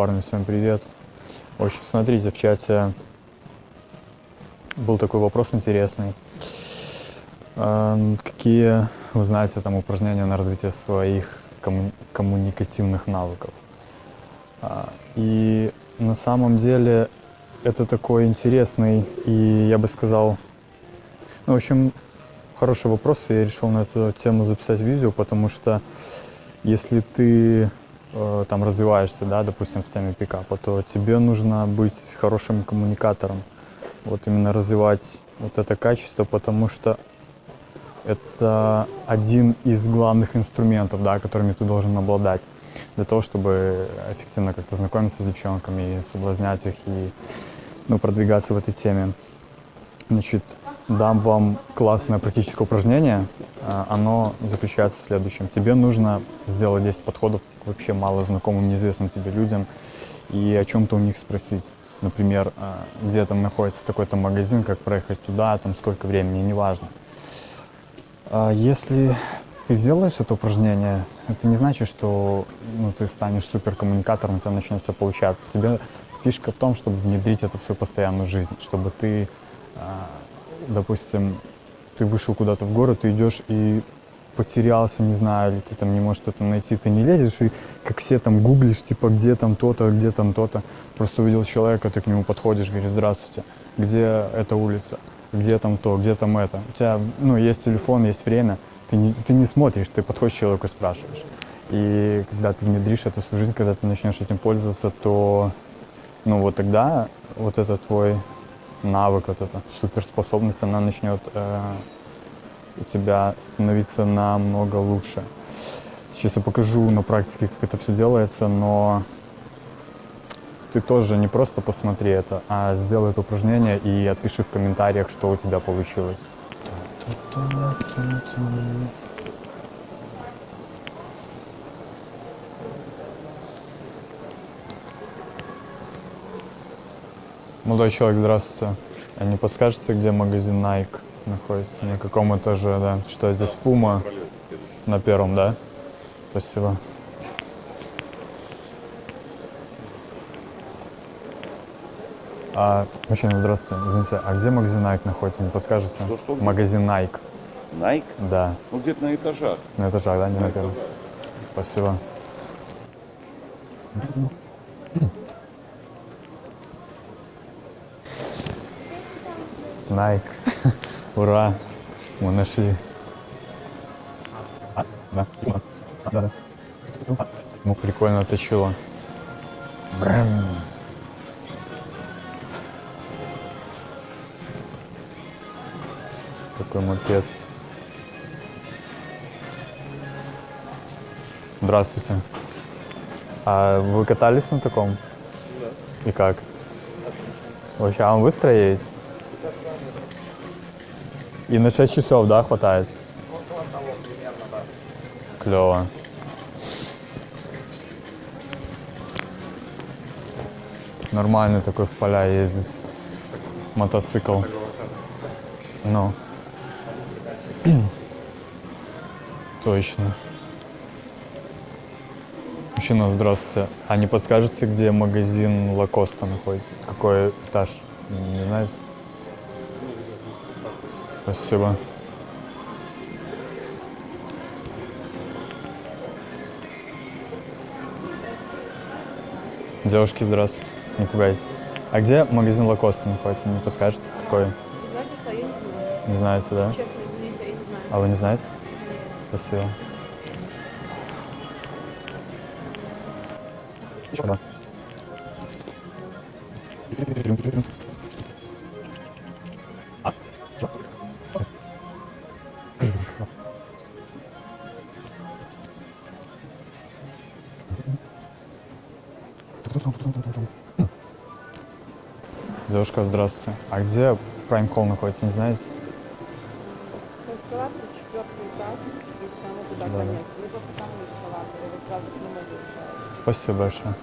Парни, всем привет. В общем, смотрите, в чате был такой вопрос интересный. Эм, Какие вы знаете там упражнения на развитие своих комму- коммуникативных навыков? А, И на самом деле это такой интересный и, я бы сказал, ну, в общем, хороший вопрос, и я решил на эту тему записать видео, потому что если ты э, там развиваешься, да, допустим, в теме пикапа, то тебе нужно быть хорошим коммуникатором. Вот именно развивать вот это качество, потому что это один из главных инструментов, да, которыми ты должен обладать для того, чтобы эффективно как-то знакомиться с девчонками соблазнять их и ну, продвигаться в этой теме. Значит, дам вам классное практическое упражнение. А, Оно заключается в следующем. Тебе нужно сделать 10 подходов к вообще мало знакомым, неизвестным тебе людям и о чем-то у них спросить. Например, а, где там находится такой-то магазин, как проехать туда, там сколько времени, неважно. А Если ты сделаешь это упражнение, это не значит, что ну, ты станешь суперкоммуникатором, у тебя начнет все получаться. Тебе фишка в том, чтобы внедрить это в свою постоянную жизнь, чтобы ты, допустим, ты вышел куда-то в город, ты идешь и потерялся, не знаю, или ты там не можешь что-то найти, ты не лезешь и как все там гуглишь, типа, где там то-то, где там то-то. Просто увидел человека, ты к нему подходишь, говоришь, здравствуйте, где эта улица, где там то, где там это. У тебя, ну, есть телефон, есть время, ты не, ты не смотришь, ты подходишь к человеку и спрашиваешь. И когда ты внедришь это в жизнь, когда ты начнешь этим пользоваться, то, ну, вот тогда вот это твой навык, вот эта суперспособность, она начнет э, у тебя становиться намного лучше. Сейчас я покажу на практике, как это все делается, но ты тоже не просто посмотри это, а сделай это упражнение и отпиши в комментариях, что у тебя получилось. Молодой человек, здравствуйте. А не подскажете, где магазин Nike находится? На каком этаже, да? Что здесь Puma? На первом, да? Спасибо. А, мужчина, здравствуйте. Извините, а где магазин Nike находится? Не подскажете? Что, что, где? Магазин Nike. Nike? Да. Ну, где-то на этажах. На этажах, да? Не на первом. Спасибо. Nike. Ура! Мы нашли. А, да, да, да. Ну, прикольно точило. Брэм. Такой мопед. Здравствуйте. А вы катались на таком? Да. И как? Вообще, а он быстро едет? И на 6 часов, да, хватает? Клево. Нормальный такой в поля ездить. Мотоцикл. Ну. Точно. Мужчина, здравствуйте. А не подскажете, где магазин Лакоста находится? Какой этаж? Не знаете? Спасибо. Девушки, здравствуйте. Не пугайтесь. А где магазин Лакоста находится? Не подскажете, какой? Знаете, что я не знаю. Не знаете, да? Честно, извините, я не знаю. А вы не знаете? Спасибо. Да. Девушка, здравствуйте. А где Prime Call находится, не знаете? Эскалатор, четвертый этаж, и прямо туда конец. Либо по тому эскалатору, или сразу к нему. Спасибо большое.